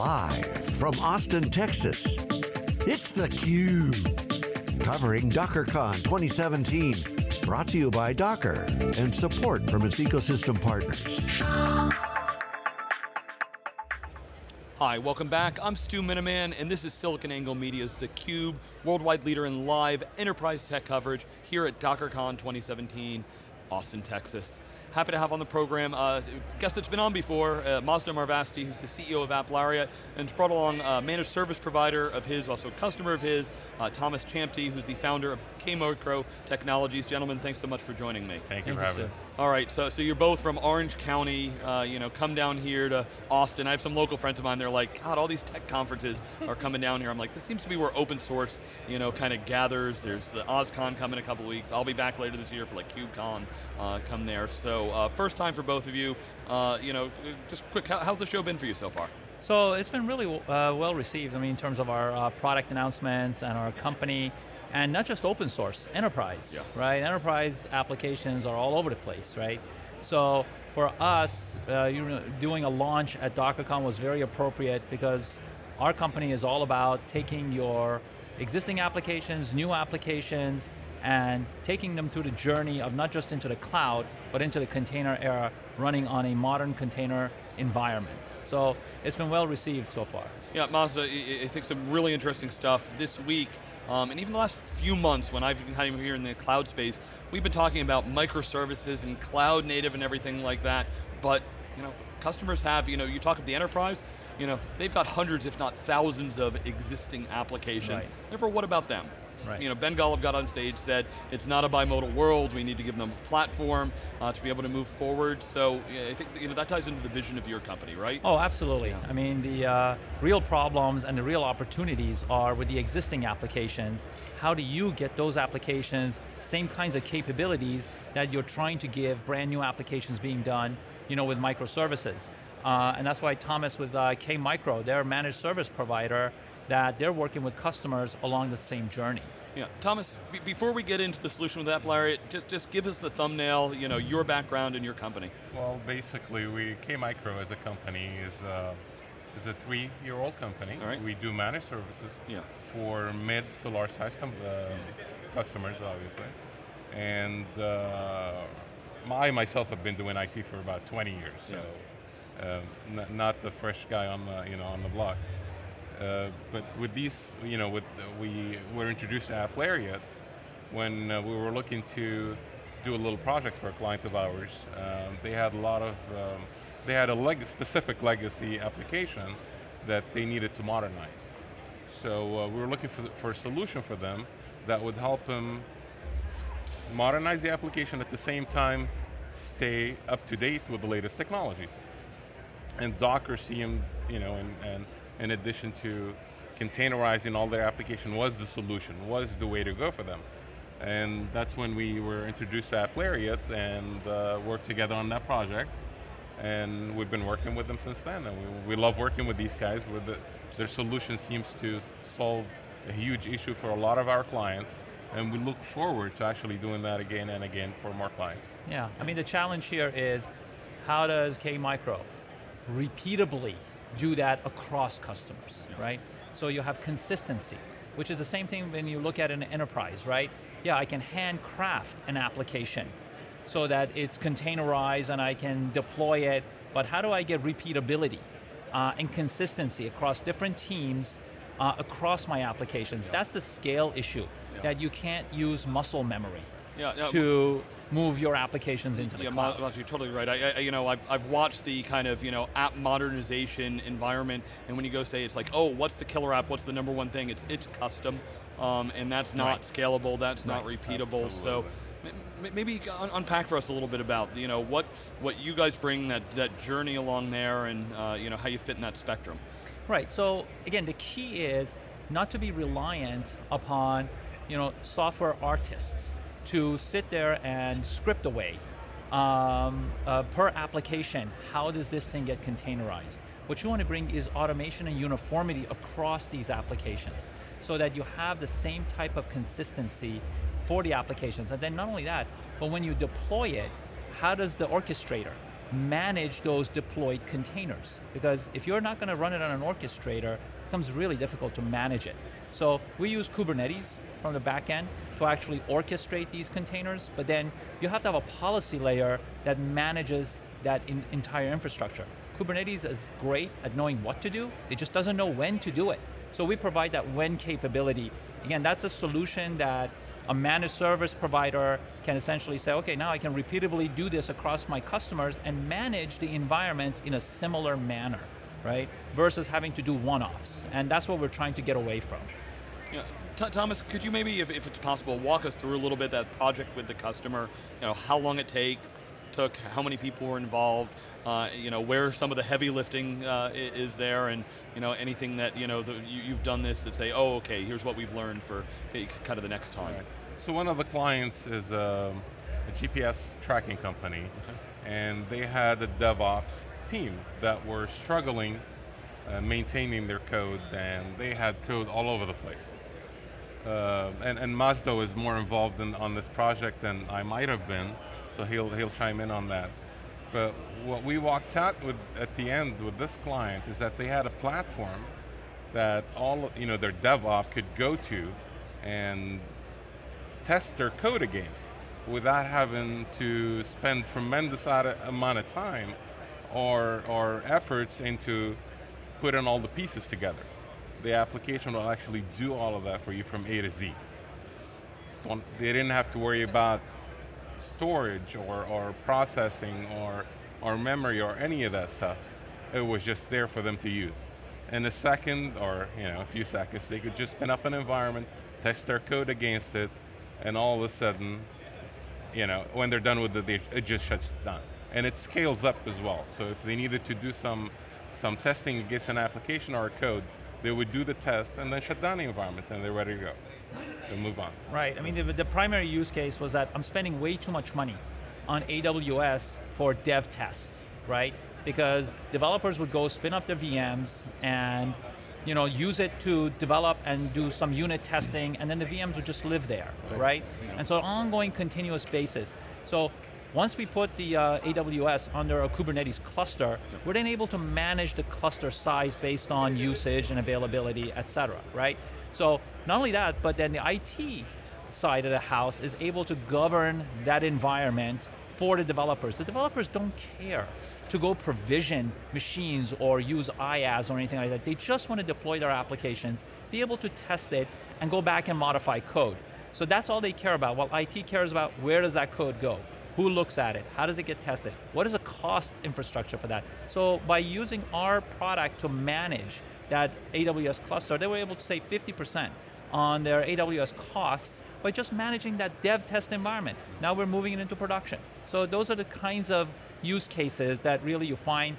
Live from Austin, Texas, it's theCUBE. Covering DockerCon 2017. Brought to you by Docker and support from its ecosystem partners. Hi, welcome back. I'm Stu Miniman, and this is SiliconANGLE Media's theCUBE, worldwide leader in live enterprise tech coverage here at DockerCon 2017, Austin, Texas. Happy to have on the program uh, guest that's been on before, uh, Mazda Marvasti, who's the CEO of AppLariat, and has brought along a managed service provider of his, also customer of his, uh, Thomas Champty, who's the founder of K-Micro Technologies. Gentlemen, thanks so much for joining me. Thank you Thank for having me. All right, so, so you're both from Orange County, uh, you know, come down here to Austin. I have some local friends of mine, they're like, God, all these tech conferences are coming down here. I'm like, this seems to be where open source, you know, kind of gathers. There's the OSCON coming in a couple weeks. I'll be back later this year for like KubeCon, uh, come there. So uh, first time for both of you. Uh, you know, just quick, how, how's the show been for you so far? So it's been really uh, well received. I mean, in terms of our uh, product announcements and our company, and not just open source, enterprise, yeah. right? Enterprise applications are all over the place, right? So for us, uh, you know, doing a launch at DockerCon was very appropriate because our company is all about taking your existing applications, new applications, and taking them through the journey of not just into the cloud, but into the container era, running on a modern container environment. So it's been well received so far. Yeah, Mazda, I think some really interesting stuff this week, um, and even the last few months when I've been kind of here in the cloud space, we've been talking about microservices and cloud native and everything like that, but you know, customers have, you know, you talk of the enterprise, you know, they've got hundreds if not thousands of existing applications. Right. Therefore, what about them? Right. You know, Ben Golub got on stage, said, it's not a bimodal world, we need to give them a platform uh, to be able to move forward. So I think you know, that ties into the vision of your company, right? Oh, absolutely. Yeah. I mean, the uh, real problems and the real opportunities are with the existing applications. How do you get those applications, same kinds of capabilities that you're trying to give brand new applications being done you know, with microservices. Uh, and that's why Thomas with uh, K-Micro, their managed service provider, that they're working with customers along the same journey. Yeah, Thomas, before we get into the solution with AppLariat, just, just give us the thumbnail, you know, your background and your company. Well, basically, we K-Micro as a company is, uh, is a three-year-old company. All right. We do managed services yeah. for mid to large size uh, customers, obviously. And uh, I myself have been doing IT for about 20 years, so yeah. uh, not the fresh guy on the, you know, on the block. Uh, but with these, you know, with uh, we were introduced to AppLariat when uh, we were looking to do a little project for a client of ours. Um, they had a lot of, um, they had a leg specific legacy application that they needed to modernize. So uh, we were looking for, for a solution for them that would help them modernize the application at the same time stay up to date with the latest technologies. And Docker seemed, you know, and, and in addition to containerizing all their application was the solution, was the way to go for them. And that's when we were introduced to AppLariat and uh, worked together on that project. And we've been working with them since then. And we, we love working with these guys. With the, their solution seems to solve a huge issue for a lot of our clients. And we look forward to actually doing that again and again for more clients. Yeah, I mean the challenge here is how does K-Micro repeatably do that across customers, yeah. right? So you have consistency, which is the same thing when you look at an enterprise, right? Yeah, I can handcraft an application so that it's containerized and I can deploy it, but how do I get repeatability uh, and consistency across different teams uh, across my applications? Yeah. That's the scale issue, yeah. that you can't use muscle memory to move your applications into the yeah, cloud. Yeah, you're totally right. I, I, you know, I've, I've watched the kind of you know app modernization environment, and when you go say it's like, oh, what's the killer app? What's the number one thing? It's it's custom, um, and that's not right. scalable. That's right. not repeatable. Absolutely. So maybe un unpack for us a little bit about you know what what you guys bring that that journey along there, and uh, you know how you fit in that spectrum. Right. So again, the key is not to be reliant upon you know software artists to sit there and script away um, uh, per application, how does this thing get containerized? What you want to bring is automation and uniformity across these applications so that you have the same type of consistency for the applications. And then not only that, but when you deploy it, how does the orchestrator manage those deployed containers. Because if you're not going to run it on an orchestrator, becomes really difficult to manage it. So we use Kubernetes from the back end to actually orchestrate these containers, but then you have to have a policy layer that manages that in entire infrastructure. Kubernetes is great at knowing what to do, it just doesn't know when to do it. So we provide that when capability. Again, that's a solution that a managed service provider can essentially say, okay, now I can repeatedly do this across my customers and manage the environments in a similar manner, right? Versus having to do one-offs. And that's what we're trying to get away from. Yeah. Thomas, could you maybe, if, if it's possible, walk us through a little bit that project with the customer, you know, how long it take, took, how many people were involved, uh, you know, where some of the heavy lifting uh, is there, and you know, anything that you know the, you, have done this that say, oh, okay, here's what we've learned for kind of the next time. Right. So one of the clients is a, um, a GPS tracking company, okay. and they had a DevOps team that were struggling uh, maintaining their code, and they had code all over the place. Uh, and, and Mazda is more involved in, on this project than I might have been, so he'll, he'll chime in on that. But what we walked out with at the end with this client is that they had a platform that all you know their DevOps could go to and test their code against without having to spend tremendous amount of time or, or efforts into putting all the pieces together. The application will actually do all of that for you from A to Z. Don't, they didn't have to worry about storage or, or processing or, or memory or any of that stuff. It was just there for them to use. In a second or you know, a few seconds, they could just spin up an environment, test their code against it, and all of a sudden, you know, when they're done with it, it just shuts down. And it scales up as well. So if they needed to do some, some testing against an application or a code, they would do the test and then shut down the environment and they're ready to go and move on. Right, I mean the, the primary use case was that I'm spending way too much money on AWS for dev test, right? Because developers would go spin up their VMs and you know, use it to develop and do some unit testing, and then the VMs would just live there, right? right? Yeah. And so ongoing continuous basis. So once we put the uh, AWS under a Kubernetes cluster, we're then able to manage the cluster size based on usage and availability, et cetera, right? So not only that, but then the IT side of the house is able to govern that environment for the developers. The developers don't care to go provision machines or use IaaS or anything like that. They just want to deploy their applications, be able to test it, and go back and modify code. So that's all they care about. While IT cares about where does that code go? Who looks at it? How does it get tested? What is the cost infrastructure for that? So by using our product to manage that AWS cluster, they were able to save 50% on their AWS costs by just managing that dev test environment. Now we're moving it into production. So those are the kinds of use cases that really you find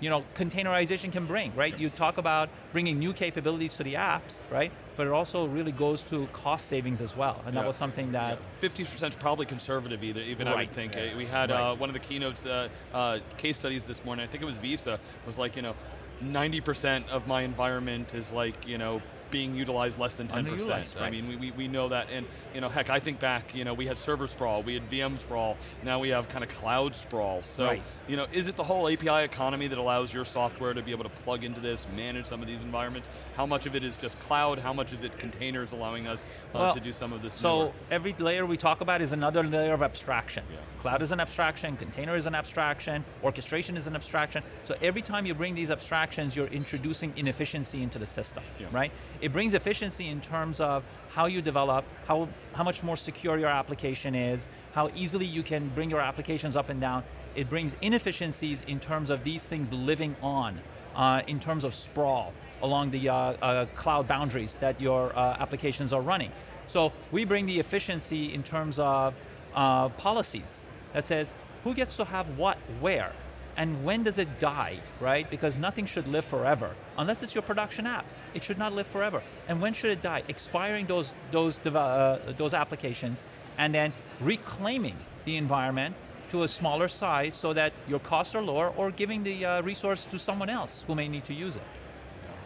you know, containerization can bring, right? You talk about bringing new capabilities to the apps, right? But it also really goes to cost savings as well, and yeah. that was something that... 50% is probably conservative either, even right. I would think. Yeah. We had right. uh, one of the keynotes, uh, uh, case studies this morning, I think it was Visa, was like, you know, 90% of my environment is like, you know, being utilized less than 10%. Right. I mean, we, we we know that, and you know, heck, I think back, you know, we had server sprawl, we had VM sprawl, now we have kind of cloud sprawl. So, right. you know, is it the whole API economy that allows your software to be able to plug into this, manage some of these environments? How much of it is just cloud? How much is it containers allowing us uh, well, to do some of this? So every layer we talk about is another layer of abstraction. Yeah. Cloud is an abstraction, container is an abstraction, orchestration is an abstraction. So every time you bring these abstractions, you're introducing inefficiency into the system, yeah. right? It brings efficiency in terms of how you develop, how, how much more secure your application is, how easily you can bring your applications up and down. It brings inefficiencies in terms of these things living on, uh, in terms of sprawl along the uh, uh, cloud boundaries that your uh, applications are running. So we bring the efficiency in terms of uh, policies that says who gets to have what where and when does it die, right? Because nothing should live forever, unless it's your production app. It should not live forever. And when should it die? Expiring those, those, uh, those applications and then reclaiming the environment to a smaller size so that your costs are lower or giving the uh, resource to someone else who may need to use it.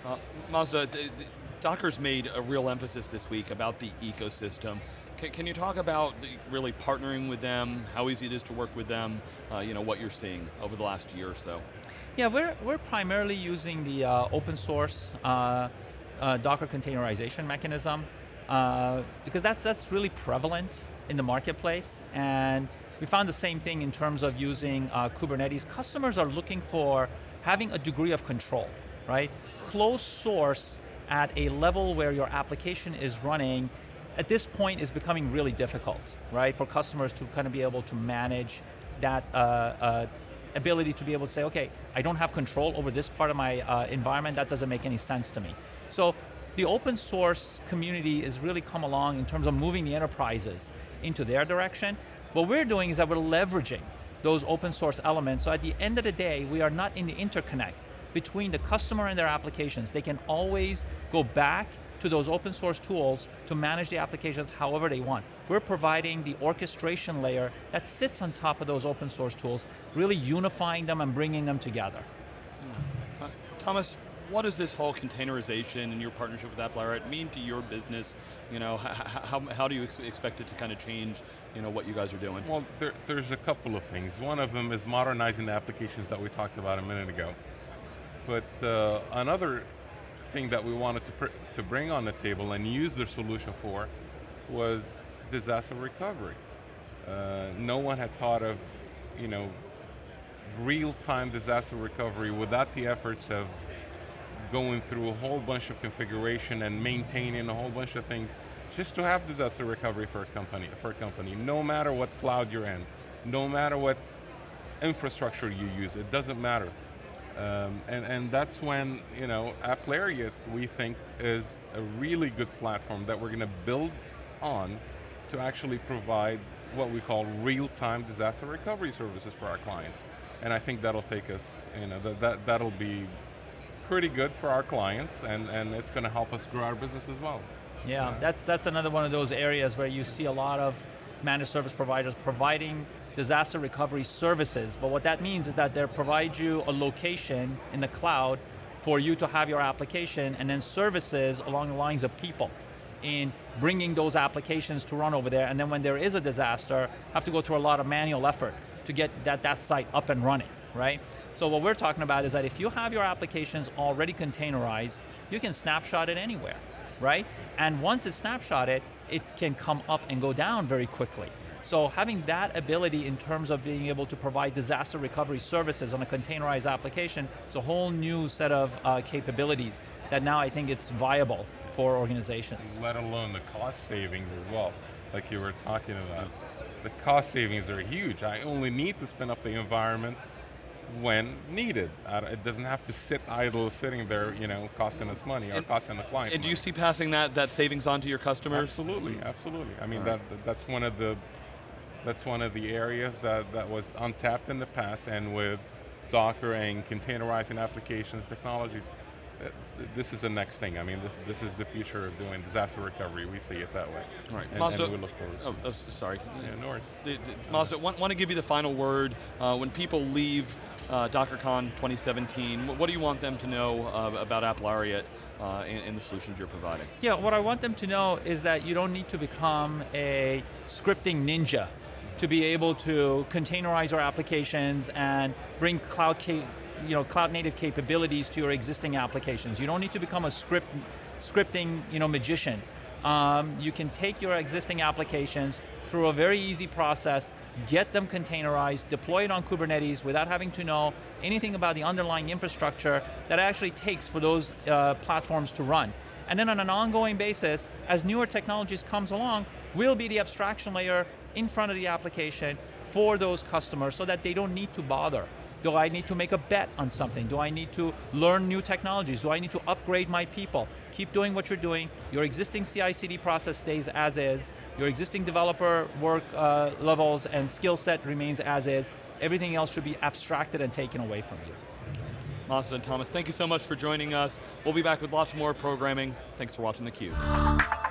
Uh, Mazda, Docker's made a real emphasis this week about the ecosystem. Can, can, you talk about the, really partnering with them, how easy it is to work with them, uh, you know, what you're seeing over the last year or so? Yeah, we're, we're primarily using the uh, open source uh, uh Docker containerization mechanism uh, because that's, that's really prevalent in the marketplace and we found the same thing in terms of using uh, Kubernetes. Customers are looking for having a degree of control, right? Closed source at a level where your application is running at this point is becoming really difficult, right? For customers to kind of be able to manage that uh, uh, ability to be able to say, okay, I don't have control over this part of my uh, environment, that doesn't make any sense to me. So the open source community has really come along in terms of moving the enterprises into their direction. What we're doing is that we're leveraging those open source elements, so at the end of the day, we are not in the interconnect between the customer and their applications. They can always go back to those open source tools to manage the applications however they want. We're providing the orchestration layer that sits on top of those open source tools, really unifying them and bringing them together. Uh, Thomas, what does this whole containerization and your partnership with AppLariat mean to your business? You know, how, how do you ex expect it to kind of change you know, what you guys are doing? Well, there, there's a couple of things. One of them is modernizing the applications that we talked about a minute ago. But uh, another thing that we wanted to, to bring on the table and use their solution for was disaster recovery. Uh, no one had thought of, you know, real-time disaster recovery without the efforts of going through a whole bunch of configuration and maintaining a whole bunch of things just to have disaster recovery for a company, for a company, no matter what cloud you're in, no matter what infrastructure you use, it doesn't matter. Um, and, and that's when, you know, AppLariat, we think, is a really good platform that we're going to build on to actually provide what we call real-time disaster recovery services for our clients. And I think that'll take us, you know, that, that, that'll be pretty good for our clients and, and it's going to help us grow our business as well. Yeah, yeah, that's, that's another one of those areas where you see a lot of managed service providers providing disaster recovery services, but what that means is that they provide you a location in the cloud for you to have your application and then services along the lines of people in bringing those applications to run over there and then when there is a disaster, have to go through a lot of manual effort to get that, that site up and running, right? So what we're talking about is that if you have your applications already containerized, you can snapshot it anywhere, right? And once it's snapshotted, it can come up and go down very quickly. So having that ability in terms of being able to provide disaster recovery services on a containerized application, it's a whole new set of uh, capabilities that now I think it's viable for organizations. Let alone the cost savings as well, like you were talking about. The cost savings are huge. I only need to spin up the environment when needed. it doesn't have to sit idle, sitting there, you know, costing us money or and, costing the client And do you see passing that, that savings on to your customers? Absolutely, absolutely. I mean, right. that, that's one of the that's one of the areas that, that was untapped in the past and with Docker and containerizing applications technologies, uh, this is the next thing. I mean, this this is the future of doing disaster recovery. We see it that way. Right, and, Mazda. And we look forward. Oh, oh sorry. Yeah, no worries. The, the, Mazda, want, want to give you the final word. Uh, when people leave uh, DockerCon 2017, what do you want them to know uh, about AppLariat uh, and, and, the solutions you're providing? Yeah, what I want them to know is that you don't need to become a scripting ninja to be able to containerize our applications and bring cloud you know, cloud native capabilities to your existing applications. You don't need to become a script, scripting you know, magician. Um, you can take your existing applications through a very easy process, get them containerized, deploy it on Kubernetes without having to know anything about the underlying infrastructure that actually takes for those uh, platforms to run. And then on an ongoing basis, as newer technologies comes along, we'll be the abstraction layer in front of the application for those customers so that they don't need to bother. Do I need to make a bet on something? Do I need to learn new technologies? Do I need to upgrade my people? Keep doing what you're doing. Your existing CI/CD process stays as is. Your existing developer work uh, levels and skill set remains as is. Everything else should be abstracted and taken away from you. Mazda and Thomas, thank you so much for joining us. We'll be back with lots more programming. Thanks for watching theCUBE.